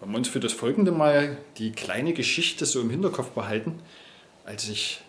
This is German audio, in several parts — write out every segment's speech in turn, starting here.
wollen wir uns für das folgende Mal die kleine Geschichte so im Hinterkopf behalten. Als ich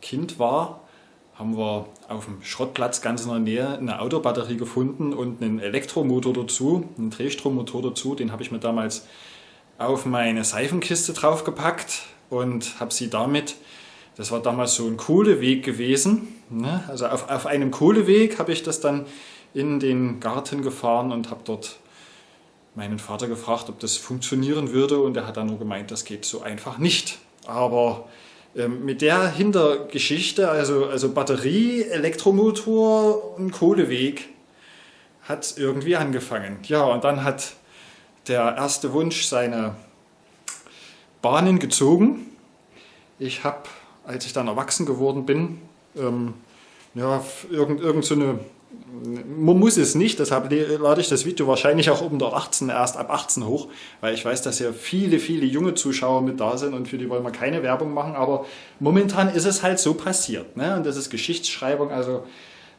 Kind war, haben wir auf dem Schrottplatz ganz in der Nähe eine Autobatterie gefunden und einen Elektromotor dazu, einen Drehstrommotor dazu. Den habe ich mir damals auf meine Seifenkiste draufgepackt und habe sie damit, das war damals so ein Kohleweg gewesen, ne? also auf, auf einem Kohleweg habe ich das dann in den Garten gefahren und habe dort meinen Vater gefragt, ob das funktionieren würde und er hat dann nur gemeint, das geht so einfach nicht. Aber ähm, mit der Hintergeschichte, also, also Batterie, Elektromotor und Kohleweg, hat es irgendwie angefangen. Ja, und dann hat der erste Wunsch seine Bahnen gezogen. Ich habe, als ich dann erwachsen geworden bin, ähm, ja, irgend, irgend so eine man muss es nicht, deshalb lade ich das Video wahrscheinlich auch unter 18, erst ab 18 hoch, weil ich weiß, dass ja viele, viele junge Zuschauer mit da sind und für die wollen wir keine Werbung machen, aber momentan ist es halt so passiert. Ne? Und das ist Geschichtsschreibung, also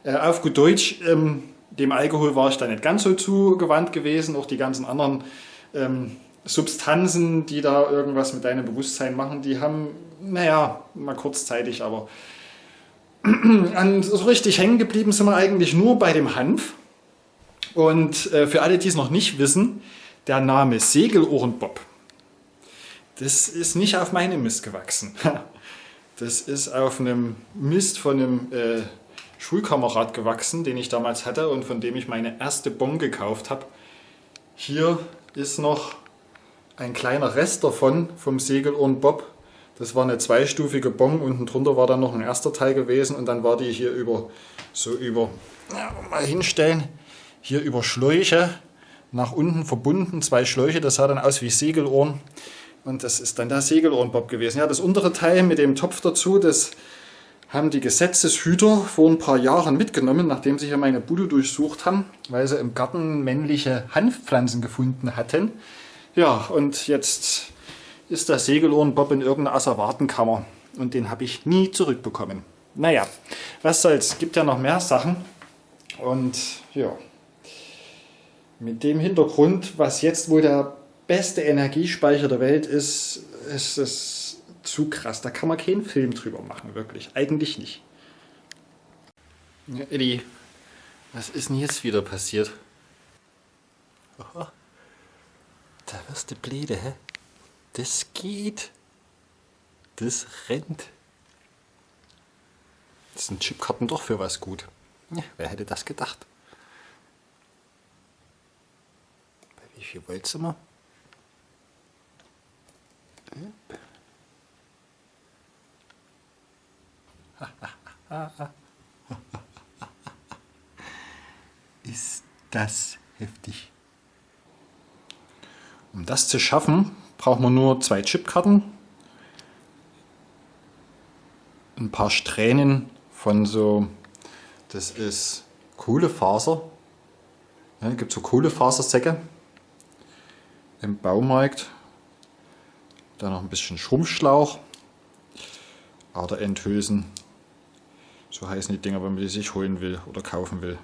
äh, auf gut Deutsch, ähm, dem Alkohol war ich da nicht ganz so zugewandt gewesen, auch die ganzen anderen ähm, Substanzen, die da irgendwas mit deinem Bewusstsein machen, die haben, naja, mal kurzzeitig, aber an, so richtig hängen geblieben sind wir eigentlich nur bei dem Hanf. Und äh, für alle, die es noch nicht wissen, der Name Segelohrenbob, das ist nicht auf meinem Mist gewachsen. Das ist auf einem Mist von einem äh, Schulkamerad gewachsen, den ich damals hatte und von dem ich meine erste Bon gekauft habe. Hier ist noch ein kleiner Rest davon, vom Segelohrenbob. Das war eine zweistufige Bon, unten drunter war dann noch ein erster Teil gewesen und dann war die hier über, so über, ja, mal hinstellen, hier über Schläuche nach unten verbunden, zwei Schläuche, das sah dann aus wie Segelohren und das ist dann der Segelohrenbob gewesen. Ja, das untere Teil mit dem Topf dazu, das haben die Gesetzeshüter vor ein paar Jahren mitgenommen, nachdem sie hier meine Bude durchsucht haben, weil sie im Garten männliche Hanfpflanzen gefunden hatten. Ja, und jetzt ist der Segelohrenbob in irgendeiner Asservatenkammer und den habe ich nie zurückbekommen. Naja, was soll's, gibt ja noch mehr Sachen und ja, mit dem Hintergrund, was jetzt wohl der beste Energiespeicher der Welt ist, ist es zu krass. Da kann man keinen Film drüber machen, wirklich. Eigentlich nicht. Ja, Eddie, was ist denn jetzt wieder passiert? Aha. Da wirst du blöde, hä? Das geht. Das rennt. Das sind Chipkarten doch für was gut. Ja, wer hätte das gedacht? Bei wie viel Volt sind wir? Ist das heftig. Um das zu schaffen, braucht man nur zwei Chipkarten, ein paar Strähnen von so, das ist Kohlefaser, ja, gibt so Kohlefasersäcke im Baumarkt, dann noch ein bisschen Schrumpfschlauch, Aderenthülsen, so heißen die Dinger, wenn man die sich holen will oder kaufen will.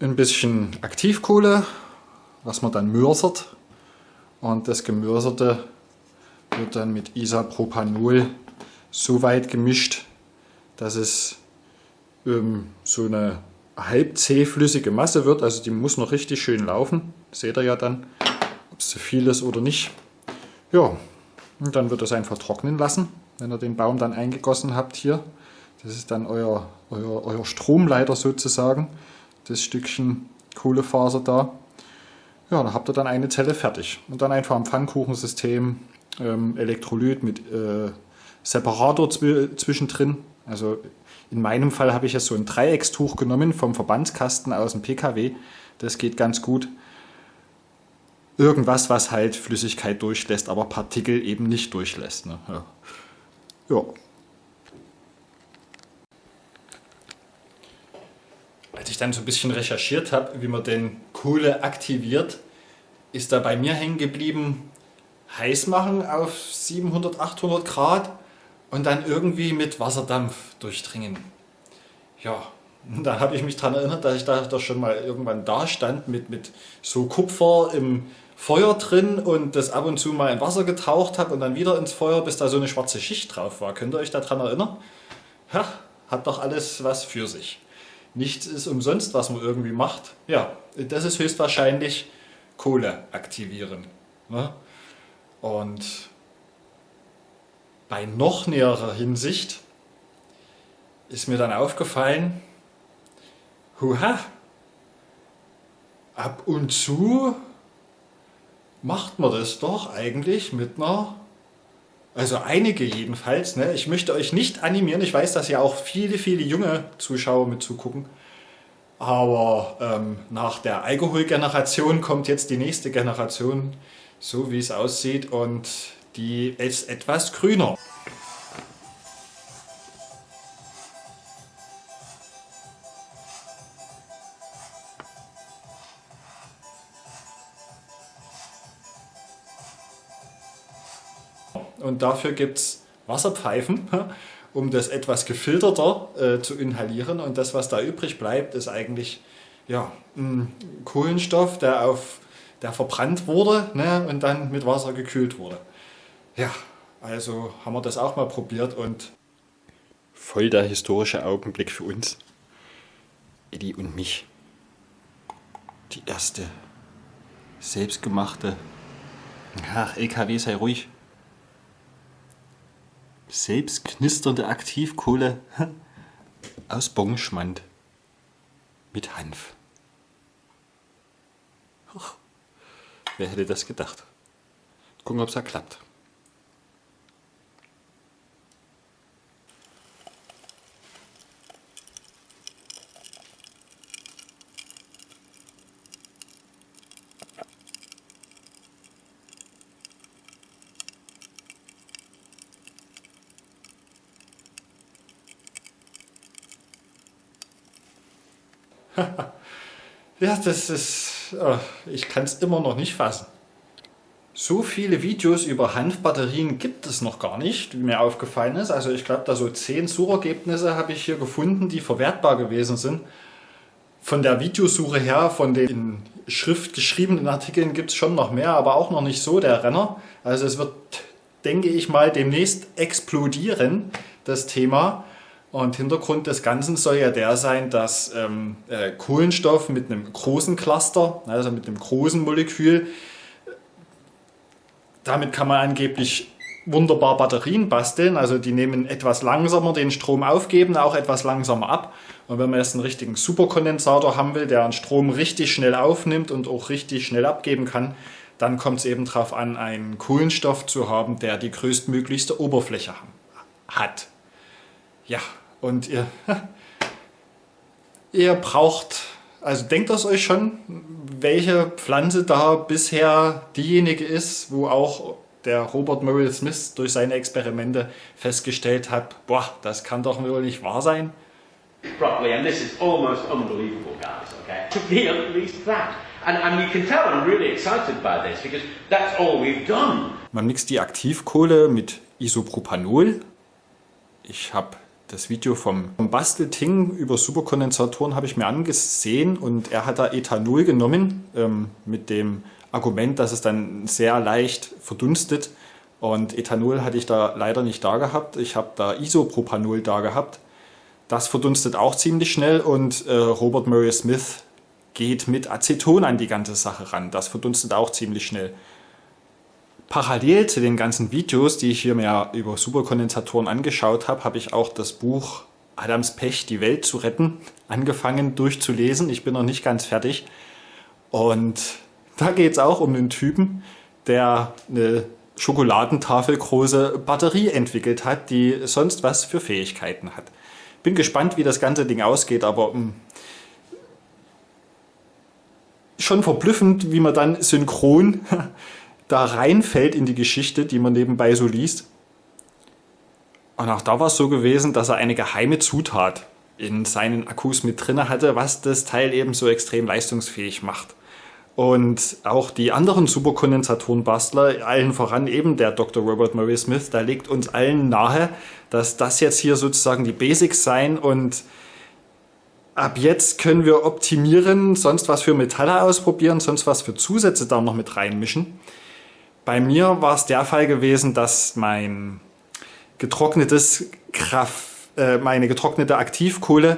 Ein bisschen Aktivkohle, was man dann mörsert und das Gemörserte wird dann mit Isopropanol so weit gemischt, dass es ähm, so eine halb zähflüssige Masse wird. Also die muss noch richtig schön laufen. seht ihr ja dann, ob es zu viel ist oder nicht. Ja, und dann wird es einfach trocknen lassen, wenn ihr den Baum dann eingegossen habt hier. Das ist dann euer, euer, euer Stromleiter sozusagen, das Stückchen Kohlefaser da. Ja, da habt ihr dann eine Zelle fertig. Und dann einfach am Pfannkuchensystem ähm, Elektrolyt mit äh, Separator zw zwischendrin. Also in meinem Fall habe ich jetzt so ein Dreieckstuch genommen vom Verbandskasten aus dem PKW. Das geht ganz gut. Irgendwas, was halt Flüssigkeit durchlässt, aber Partikel eben nicht durchlässt. Ne? Ja. ja. Als ich dann so ein bisschen recherchiert habe, wie man den Kohle aktiviert, ist da bei mir hängen geblieben, heiß machen auf 700, 800 Grad und dann irgendwie mit Wasserdampf durchdringen. Ja, da habe ich mich daran erinnert, dass ich da doch schon mal irgendwann da stand mit, mit so Kupfer im Feuer drin und das ab und zu mal in Wasser getaucht habe und dann wieder ins Feuer, bis da so eine schwarze Schicht drauf war. Könnt ihr euch daran erinnern? Ja, hat doch alles was für sich. Nichts ist umsonst, was man irgendwie macht. Ja, das ist höchstwahrscheinlich Kohle aktivieren. Ne? Und bei noch näherer Hinsicht ist mir dann aufgefallen, huha, ab und zu macht man das doch eigentlich mit einer, also einige jedenfalls, ne? ich möchte euch nicht animieren, ich weiß, dass ja auch viele, viele junge Zuschauer mit zugucken, aber ähm, nach der Alkoholgeneration kommt jetzt die nächste Generation, so wie es aussieht und die ist etwas grüner. Und dafür gibt es Wasserpfeifen, um das etwas gefilterter äh, zu inhalieren und das, was da übrig bleibt, ist eigentlich ja, Kohlenstoff, der, auf, der verbrannt wurde ne, und dann mit Wasser gekühlt wurde. Ja, also haben wir das auch mal probiert und voll der historische Augenblick für uns, Eddie und mich. Die erste selbstgemachte, ach LKW sei ruhig, selbst knisternde Aktivkohle aus Bonschmand mit Hanf. Wer hätte das gedacht? Gucken, ob es da klappt. ja, das ist... Oh, ich kann es immer noch nicht fassen. So viele Videos über Hanfbatterien gibt es noch gar nicht, wie mir aufgefallen ist. Also ich glaube, da so zehn Suchergebnisse habe ich hier gefunden, die verwertbar gewesen sind. Von der Videosuche her, von den in Schrift geschriebenen Artikeln gibt es schon noch mehr, aber auch noch nicht so der Renner. Also es wird, denke ich mal, demnächst explodieren, das Thema. Und Hintergrund des Ganzen soll ja der sein, dass ähm, äh, Kohlenstoff mit einem großen Cluster, also mit einem großen Molekül, damit kann man angeblich wunderbar Batterien basteln. Also die nehmen etwas langsamer den Strom aufgeben, auch etwas langsamer ab. Und wenn man jetzt einen richtigen Superkondensator haben will, der einen Strom richtig schnell aufnimmt und auch richtig schnell abgeben kann, dann kommt es eben darauf an, einen Kohlenstoff zu haben, der die größtmöglichste Oberfläche hat. Ja, und ihr, ihr braucht, also denkt das euch schon, welche Pflanze da bisher diejenige ist, wo auch der Robert Murray Smith durch seine Experimente festgestellt hat, boah, das kann doch wohl nicht wahr sein. Properly, and this is almost unbelievable, guys, okay? To be at least that. And, and you can tell I'm really excited by this because that's all we've done. Man mixt die Aktivkohle mit Isopropanol. Ich habe das Video vom Bastelting über Superkondensatoren habe ich mir angesehen und er hat da Ethanol genommen ähm, mit dem Argument, dass es dann sehr leicht verdunstet und Ethanol hatte ich da leider nicht da gehabt. Ich habe da Isopropanol da gehabt. Das verdunstet auch ziemlich schnell und äh, Robert Murray Smith geht mit Aceton an die ganze Sache ran. Das verdunstet auch ziemlich schnell. Parallel zu den ganzen Videos, die ich hier mir über Superkondensatoren angeschaut habe, habe ich auch das Buch Adams Pech, die Welt zu retten, angefangen durchzulesen. Ich bin noch nicht ganz fertig. Und da geht es auch um einen Typen, der eine schokoladentafelgroße Batterie entwickelt hat, die sonst was für Fähigkeiten hat. Bin gespannt, wie das ganze Ding ausgeht, aber hm, schon verblüffend, wie man dann synchron da reinfällt in die Geschichte, die man nebenbei so liest. Und auch da war es so gewesen, dass er eine geheime Zutat in seinen Akkus mit drin hatte, was das Teil eben so extrem leistungsfähig macht. Und auch die anderen Superkondensatorenbastler, allen voran eben der Dr. Robert Murray Smith, da legt uns allen nahe, dass das jetzt hier sozusagen die Basics sein und ab jetzt können wir optimieren, sonst was für Metalle ausprobieren, sonst was für Zusätze da noch mit reinmischen. Bei mir war es der Fall gewesen, dass mein getrocknetes Kraft, äh, meine getrocknete Aktivkohle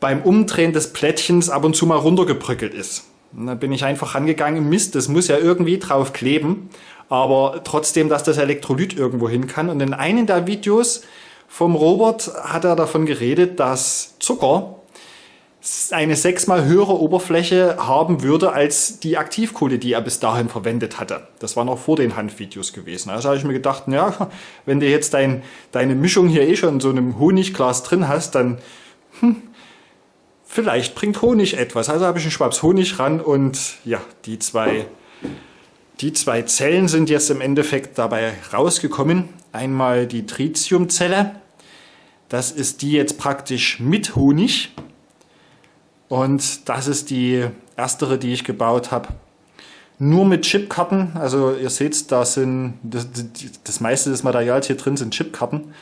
beim Umdrehen des Plättchens ab und zu mal runtergebröckelt ist. Und dann bin ich einfach angegangen, Mist, das muss ja irgendwie drauf kleben, aber trotzdem, dass das Elektrolyt irgendwo hin kann. Und in einem der Videos vom Robert hat er davon geredet, dass Zucker eine sechsmal höhere Oberfläche haben würde als die Aktivkohle, die er bis dahin verwendet hatte. Das war noch vor den Handvideos gewesen. Also habe ich mir gedacht, ja, wenn du jetzt dein, deine Mischung hier eh schon in so einem Honigglas drin hast, dann hm, vielleicht bringt Honig etwas. Also habe ich einen Schwabs Honig ran und ja, die zwei, die zwei Zellen sind jetzt im Endeffekt dabei rausgekommen. Einmal die Tritiumzelle. Das ist die jetzt praktisch mit Honig und das ist die erstere, die ich gebaut habe. Nur mit Chipkarten, also ihr seht, da sind das, das meiste des Materials hier drin sind Chipkarten.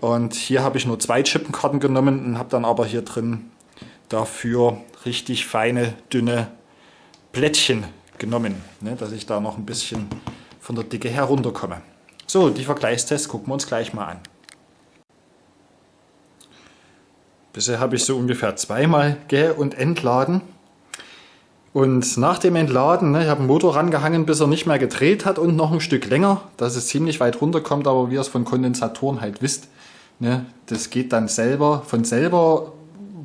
Und hier habe ich nur zwei Chipkarten genommen und habe dann aber hier drin dafür richtig feine, dünne Plättchen genommen, ne, dass ich da noch ein bisschen von der Dicke herunterkomme. So, die Vergleichstests gucken wir uns gleich mal an. Bisher habe ich so ungefähr zweimal ge- und entladen. Und nach dem Entladen, ne, ich habe den Motor rangehangen, bis er nicht mehr gedreht hat und noch ein Stück länger, dass es ziemlich weit runterkommt, aber wie ihr es von Kondensatoren halt wisst, ne, das geht dann selber, von selber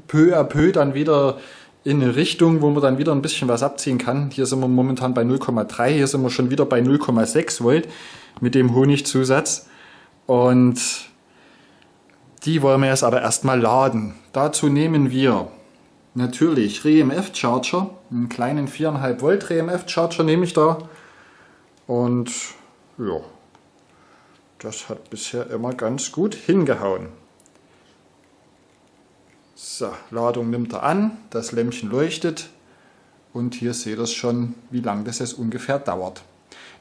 peu à peu dann wieder in eine Richtung, wo man dann wieder ein bisschen was abziehen kann. Hier sind wir momentan bei 0,3, hier sind wir schon wieder bei 0,6 Volt mit dem Honigzusatz. Und die wollen wir jetzt aber erstmal laden. Dazu nehmen wir natürlich REMF Charger, einen kleinen 4,5 Volt REMF Charger nehme ich da. Und ja, das hat bisher immer ganz gut hingehauen. So, Ladung nimmt er an, das Lämpchen leuchtet und hier seht ihr schon, wie lange das jetzt ungefähr dauert.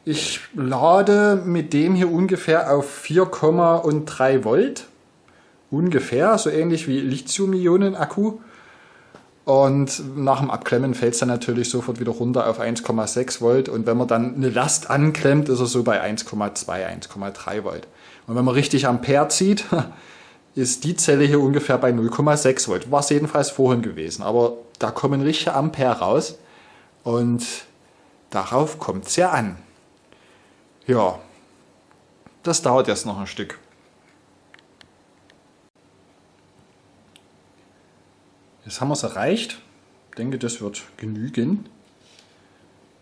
Ich lade mit dem hier ungefähr auf 4,3 Volt ungefähr, so ähnlich wie Lithium-Ionen-Akku. Und nach dem Abklemmen fällt es dann natürlich sofort wieder runter auf 1,6 Volt. Und wenn man dann eine Last anklemmt, ist er so bei 1,2, 1,3 Volt. Und wenn man richtig Ampere zieht, ist die Zelle hier ungefähr bei 0,6 Volt. War es jedenfalls vorhin gewesen. Aber da kommen richtige Ampere raus. Und darauf kommt es ja an. Ja, das dauert jetzt noch ein Stück. Jetzt haben wir es erreicht. Ich denke, das wird genügen.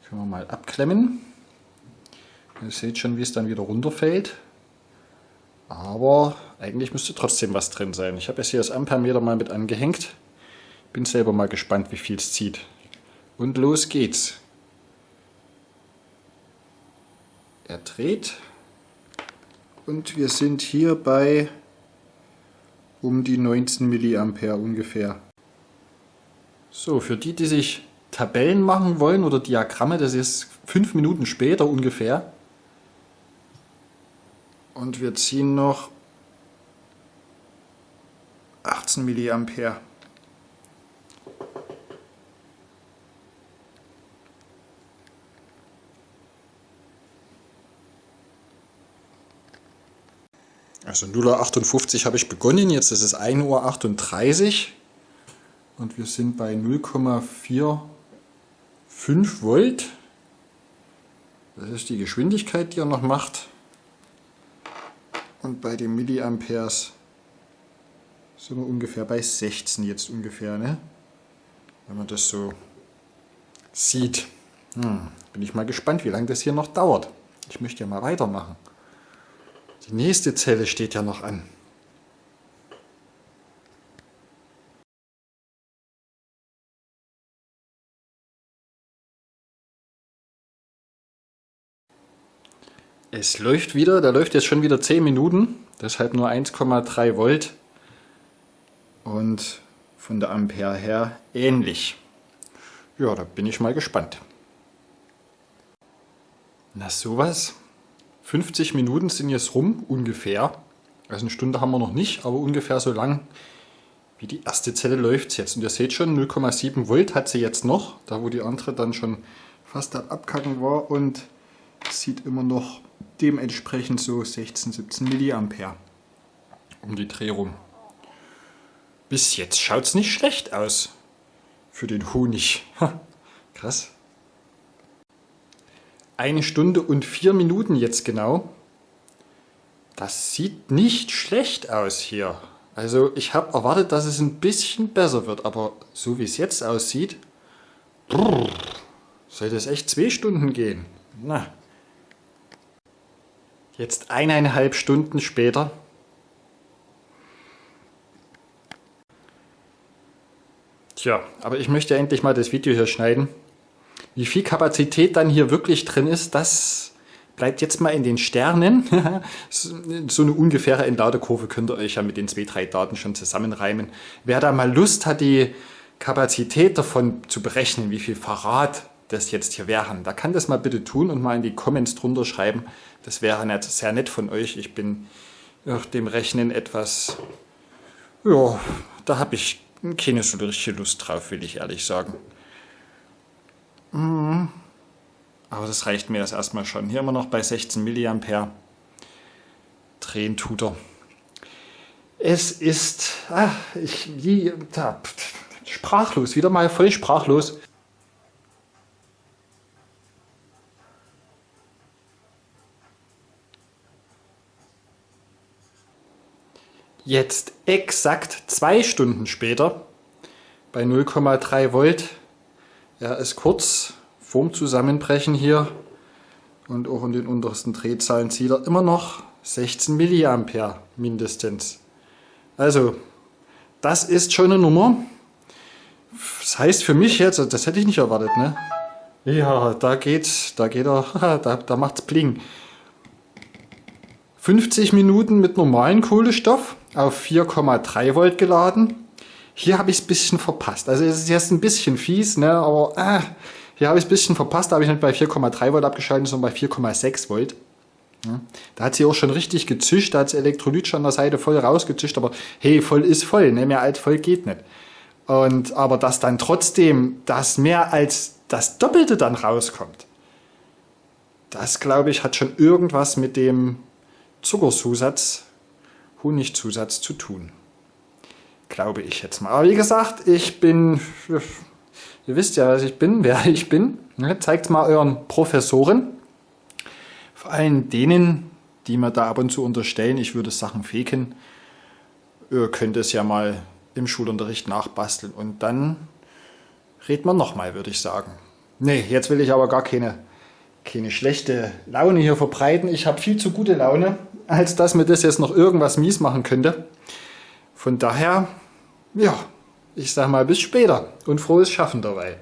Können wir mal abklemmen. Ihr seht schon, wie es dann wieder runterfällt. Aber eigentlich müsste trotzdem was drin sein. Ich habe jetzt hier das Ampermeter mal mit angehängt. Bin selber mal gespannt, wie viel es zieht. Und los geht's. Er dreht. Und wir sind hier bei um die 19 mA ungefähr. So, für die, die sich Tabellen machen wollen oder Diagramme, das ist fünf Minuten später ungefähr. Und wir ziehen noch 18 mA. Also 0,58 Uhr habe ich begonnen, jetzt ist es 1.38 Uhr und wir sind bei 0,45 Volt. Das ist die Geschwindigkeit, die er noch macht. Und bei den Milliamperes sind wir ungefähr bei 16 jetzt ungefähr, ne? wenn man das so sieht. Hm, bin ich mal gespannt, wie lange das hier noch dauert. Ich möchte ja mal weitermachen. Die nächste Zelle steht ja noch an. Es läuft wieder, da läuft jetzt schon wieder 10 Minuten, deshalb nur 1,3 Volt und von der Ampere her ähnlich. Ja, da bin ich mal gespannt. Na sowas, 50 Minuten sind jetzt rum, ungefähr. Also eine Stunde haben wir noch nicht, aber ungefähr so lang, wie die erste Zelle läuft jetzt. Und ihr seht schon, 0,7 Volt hat sie jetzt noch, da wo die andere dann schon fast Abkacken war und sieht immer noch dementsprechend so 16, 17 Milliampere um die Dreh rum. Bis jetzt schaut es nicht schlecht aus für den Honig. Krass. Eine Stunde und vier Minuten jetzt genau. Das sieht nicht schlecht aus hier. Also ich habe erwartet, dass es ein bisschen besser wird, aber so wie es jetzt aussieht, brrr, sollte es echt zwei Stunden gehen. Na. Jetzt eineinhalb Stunden später. Tja, aber ich möchte endlich mal das Video hier schneiden. Wie viel Kapazität dann hier wirklich drin ist, das bleibt jetzt mal in den Sternen. so eine ungefähre Entladekurve könnt ihr euch ja mit den zwei, drei Daten schon zusammenreimen. Wer da mal Lust hat, die Kapazität davon zu berechnen, wie viel Verrat das jetzt hier wären, da kann das mal bitte tun und mal in die Comments drunter schreiben. Das wäre nett, sehr nett von euch. Ich bin nach dem Rechnen etwas, ja, da habe ich keine so richtige Lust drauf, will ich ehrlich sagen. Mhm. Aber das reicht mir jetzt erstmal schon. Hier immer noch bei 16 mA. Drehen tut er. Es ist, ach, ich, wie, da, sprachlos, wieder mal voll sprachlos. Jetzt exakt zwei Stunden später bei 0,3 Volt. Er ist kurz vorm Zusammenbrechen hier und auch in den untersten Drehzahlen zieht er immer noch 16 mA mindestens. Also das ist schon eine Nummer. Das heißt für mich jetzt, das hätte ich nicht erwartet, ne? Ja, da geht, da geht er, da, da macht's Bling. 50 Minuten mit normalen Kohlenstoff auf 4,3 Volt geladen. Hier habe ich es ein bisschen verpasst. Also es ist jetzt ein bisschen fies, ne? aber äh, hier habe ich es ein bisschen verpasst. Da habe ich nicht bei 4,3 Volt abgeschaltet, sondern bei 4,6 Volt. Ja. Da hat sie auch schon richtig gezischt, da hat das Elektrolyt schon an der Seite voll rausgezischt, aber hey, voll ist voll, ne? mehr als voll geht nicht. Und, aber dass dann trotzdem das mehr als das Doppelte dann rauskommt, das glaube ich hat schon irgendwas mit dem Zuckerzusatz, Honigzusatz zu tun. Glaube ich jetzt mal. Aber wie gesagt, ich bin, ihr wisst ja, was ich bin, wer ich bin. Ne, zeigt mal euren Professoren. Vor allem denen, die mir da ab und zu unterstellen, ich würde Sachen faken. Ihr könnt es ja mal im Schulunterricht nachbasteln und dann redet man nochmal, würde ich sagen. Nee, jetzt will ich aber gar keine keine schlechte Laune hier verbreiten. Ich habe viel zu gute Laune, als dass mir das jetzt noch irgendwas mies machen könnte. Von daher, ja, ich sag mal bis später und frohes Schaffen dabei.